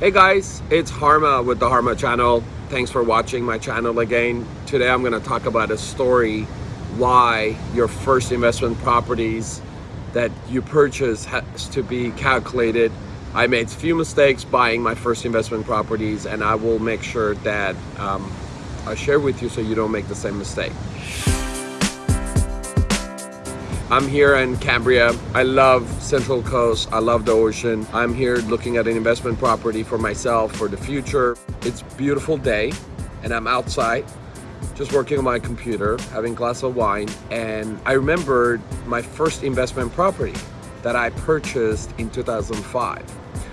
Hey guys, it's Harma with the Harma channel. Thanks for watching my channel again. Today I'm going to talk about a story why your first investment properties that you purchase has to be calculated. I made a few mistakes buying my first investment properties and I will make sure that um, I share with you so you don't make the same mistake. I'm here in Cambria. I love Central Coast. I love the ocean. I'm here looking at an investment property for myself for the future. It's beautiful day and I'm outside just working on my computer, having a glass of wine. And I remembered my first investment property that I purchased in 2005.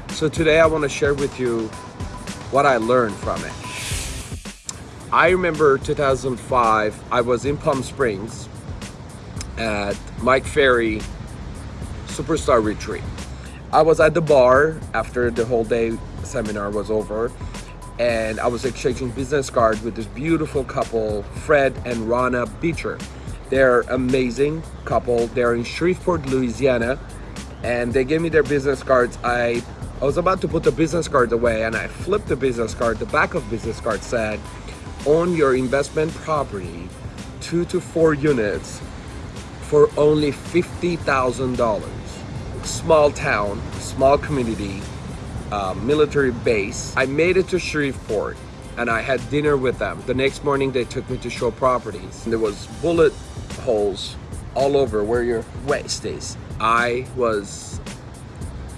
So today I want to share with you what I learned from it. I remember 2005, I was in Palm Springs at Mike Ferry Superstar Retreat. I was at the bar after the whole day seminar was over and I was exchanging business cards with this beautiful couple, Fred and Rana Beecher. They're amazing couple. They're in Shreveport, Louisiana, and they gave me their business cards. I, I was about to put the business cards away and I flipped the business card. The back of business card said, own your investment property, two to four units for only $50,000. Small town, small community, uh, military base. I made it to Shreveport and I had dinner with them. The next morning they took me to show properties. And there was bullet holes all over where your waist is. I was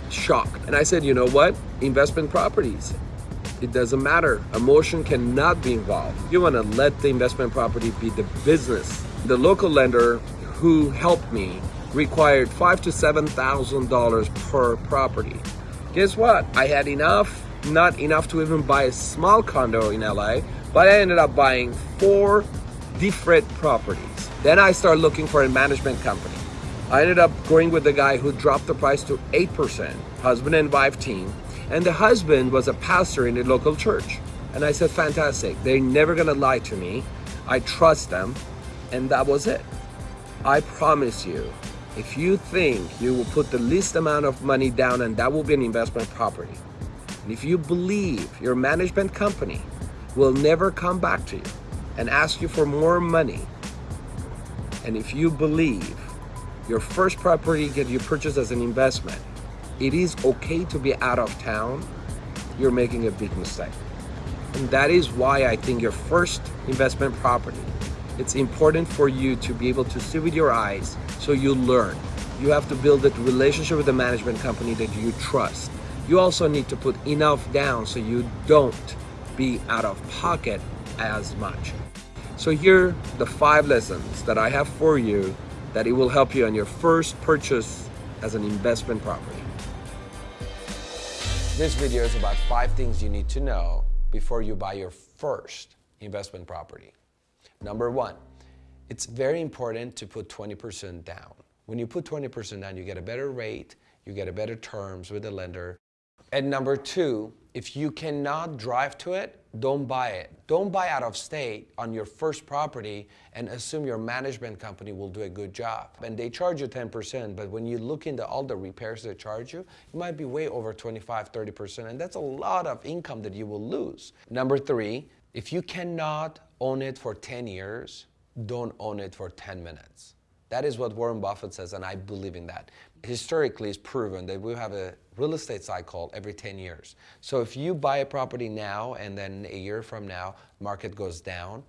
shocked. And I said, you know what? Investment properties. It doesn't matter. Emotion cannot be involved. You want to let the investment property be the business. The local lender who helped me required five to seven thousand dollars per property. Guess what? I had enough, not enough to even buy a small condo in LA, but I ended up buying four different properties. Then I started looking for a management company. I ended up going with the guy who dropped the price to 8%, husband and wife team, and the husband was a pastor in a local church. And I said, fantastic, they're never gonna lie to me. I trust them, and that was it. I promise you, if you think you will put the least amount of money down and that will be an investment property, and if you believe your management company will never come back to you and ask you for more money, and if you believe your first property that you purchase as an investment, it is okay to be out of town, you're making a big mistake. And that is why I think your first investment property it's important for you to be able to see with your eyes so you learn. You have to build a relationship with the management company that you trust. You also need to put enough down so you don't be out of pocket as much. So here the five lessons that I have for you that it will help you on your first purchase as an investment property. This video is about five things you need to know before you buy your first investment property. Number one, it's very important to put 20% down. When you put 20% down, you get a better rate, you get a better terms with the lender. And number two, if you cannot drive to it, don't buy it. Don't buy out of state on your first property and assume your management company will do a good job. And they charge you 10%, but when you look into all the repairs they charge you, it might be way over 25, 30%, and that's a lot of income that you will lose. Number three, if you cannot own it for 10 years, don't own it for 10 minutes. That is what Warren Buffett says, and I believe in that. Historically, it's proven that we have a real estate cycle every 10 years. So if you buy a property now and then a year from now, market goes down,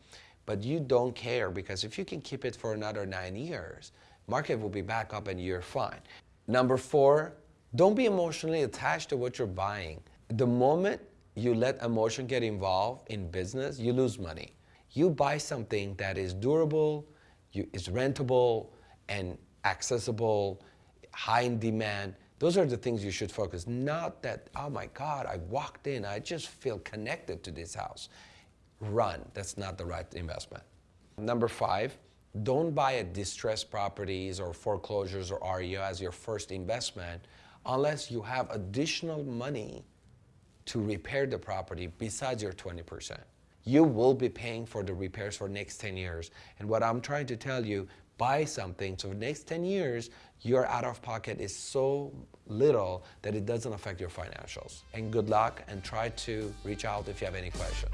but you don't care because if you can keep it for another nine years, market will be back up and you're fine. Number four, don't be emotionally attached to what you're buying. The moment you let emotion get involved in business, you lose money. You buy something that is durable, you, is rentable, and accessible, high in demand. Those are the things you should focus. Not that, oh my God, I walked in, I just feel connected to this house. Run, that's not the right investment. Number five, don't buy a distressed properties or foreclosures or REO as your first investment unless you have additional money to repair the property besides your 20%. You will be paying for the repairs for next 10 years. And what I'm trying to tell you, buy something. So the next 10 years, your out of pocket is so little that it doesn't affect your financials. And good luck and try to reach out if you have any questions.